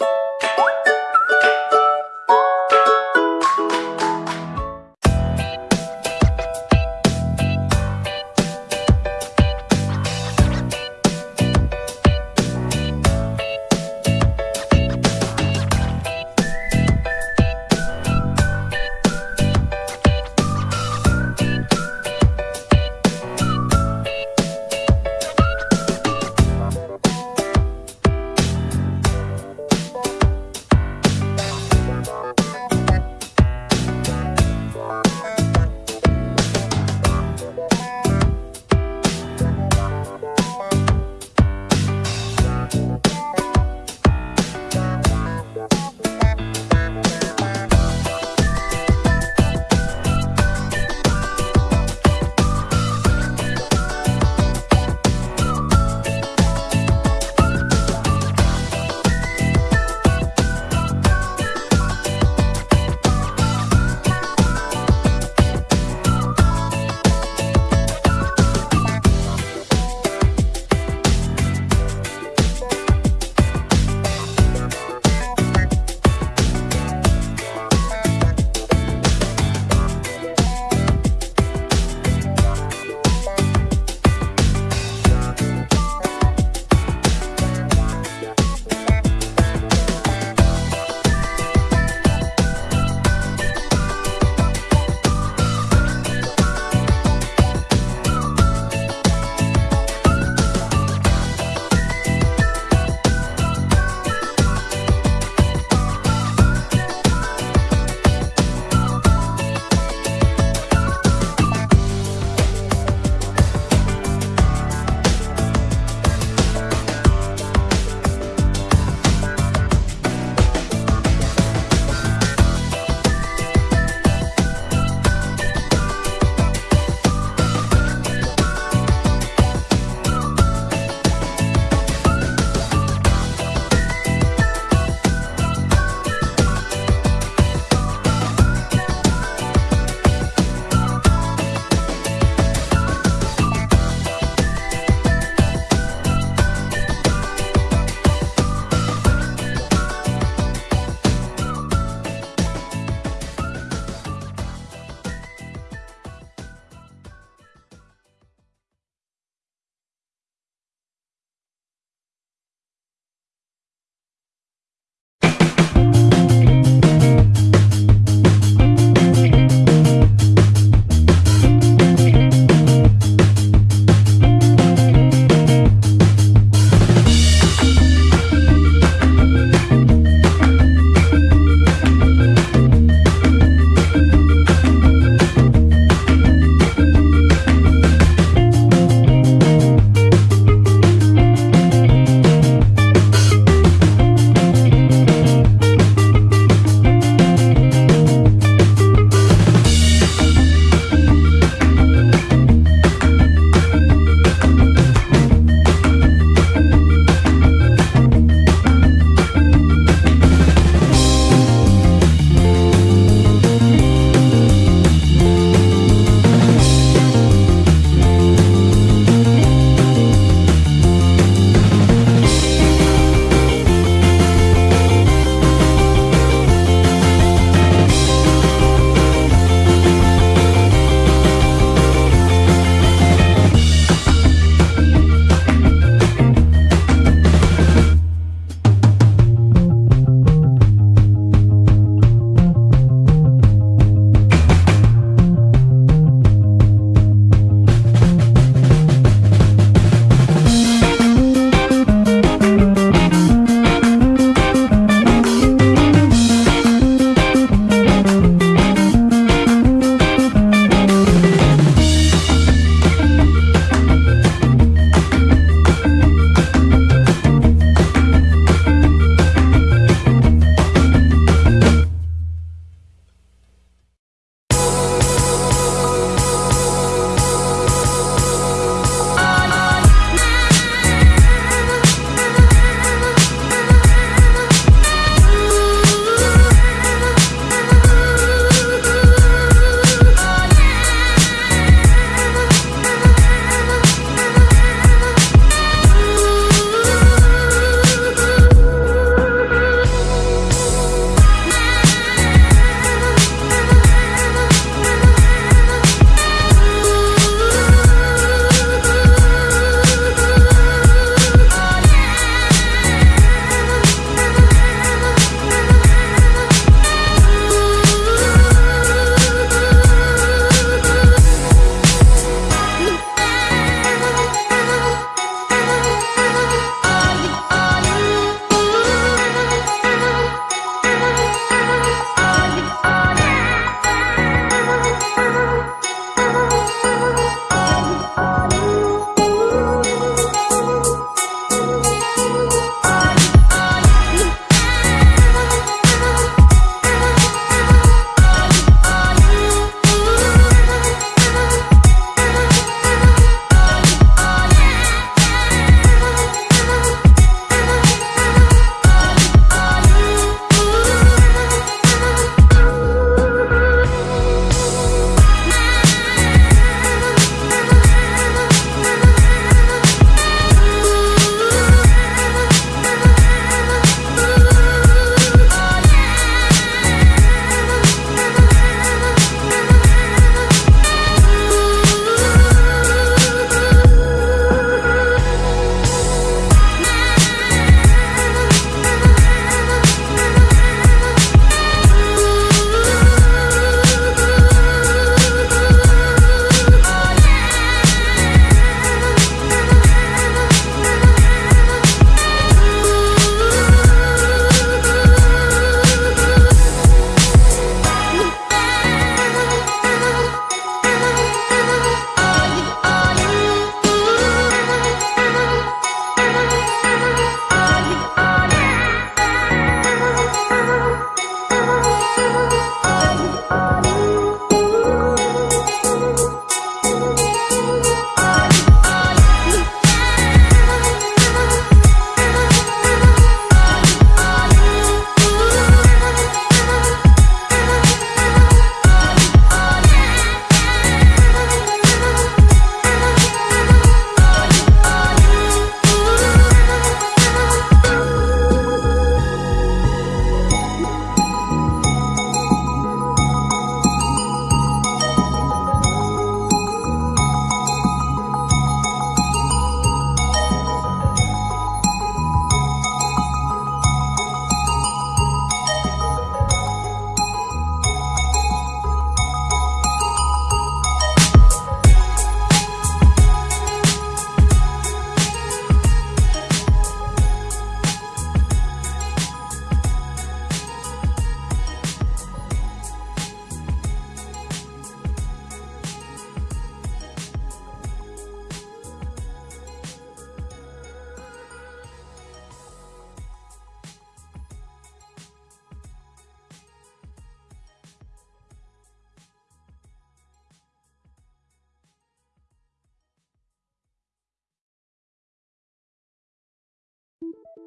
you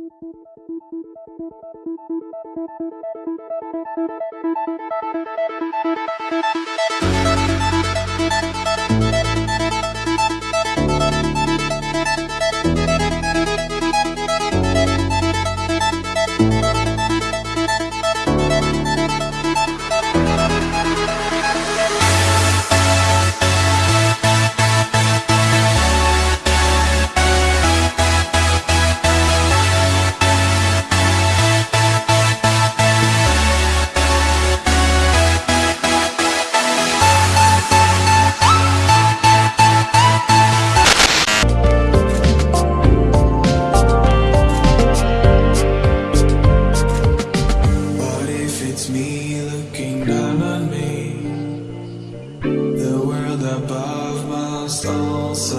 Thank you.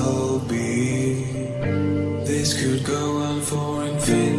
will be. This could go on for infinity.